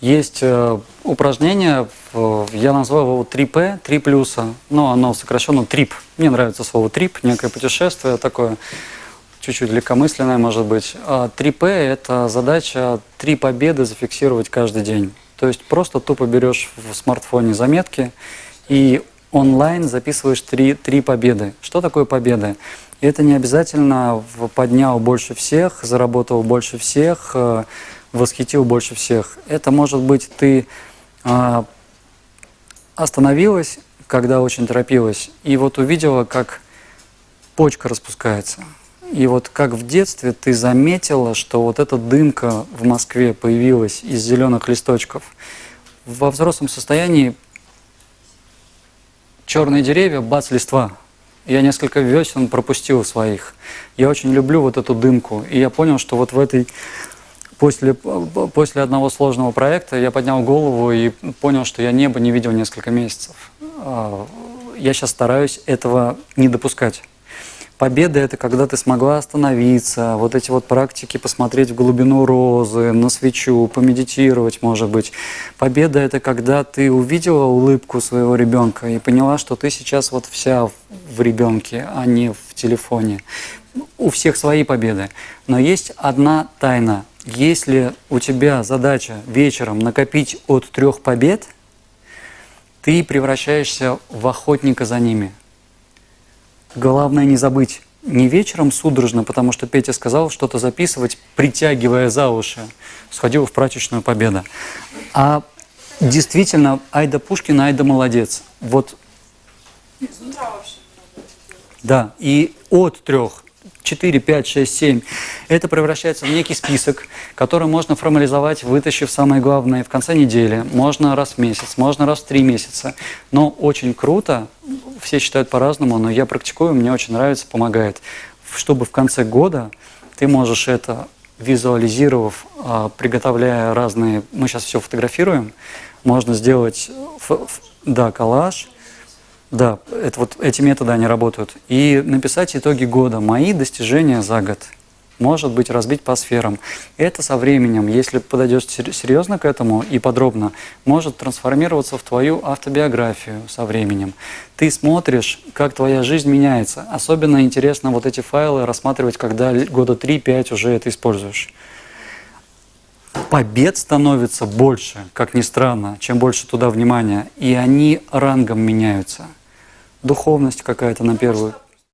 Есть э, упражнение, я назвал его 3P, 3 плюса, но оно сокращенно трип. Мне нравится слово трип, некое путешествие такое, чуть-чуть легкомысленное может быть. А 3P – это задача три победы зафиксировать каждый день. То есть просто тупо берешь в смартфоне заметки и онлайн записываешь три, три победы. Что такое победы? Это не обязательно поднял больше всех, заработал больше всех, э, восхитил больше всех. Это может быть ты а, остановилась, когда очень торопилась, и вот увидела, как почка распускается. И вот как в детстве ты заметила, что вот эта дымка в Москве появилась из зеленых листочков. Во взрослом состоянии черные деревья, бац, листва. Я несколько весен пропустил своих. Я очень люблю вот эту дымку. И я понял, что вот в этой После, после одного сложного проекта я поднял голову и понял, что я небо не видел несколько месяцев. А, я сейчас стараюсь этого не допускать. Победа – это когда ты смогла остановиться, вот эти вот практики, посмотреть в глубину розы, на свечу, помедитировать, может быть. Победа – это когда ты увидела улыбку своего ребенка и поняла, что ты сейчас вот вся в ребенке, а не в телефоне. У всех свои победы. Но есть одна тайна – если у тебя задача вечером накопить от трех побед, ты превращаешься в охотника за ними. Главное не забыть, не вечером судорожно, потому что Петя сказал что-то записывать, притягивая за уши, сходил в прачечную победа. А действительно, Айда Пушкин, Айда молодец. Вот. Да, и от трех 4, 5, 6, 7. Это превращается в некий список, который можно формализовать, вытащив самое главное в конце недели. Можно раз в месяц, можно раз в три месяца. Но очень круто, все считают по-разному, но я практикую, мне очень нравится, помогает. Чтобы в конце года ты можешь это визуализировав, а, приготовляя разные, мы сейчас все фотографируем, можно сделать, да, коллаж – да, это вот эти методы, они работают. И написать итоги года, мои достижения за год. Может быть, разбить по сферам. Это со временем, если подойдешь серьезно к этому и подробно, может трансформироваться в твою автобиографию со временем. Ты смотришь, как твоя жизнь меняется. Особенно интересно вот эти файлы рассматривать, когда года 3-5 уже это используешь побед становится больше, как ни странно, чем больше туда внимания, и они рангом меняются духовность какая-то на первую.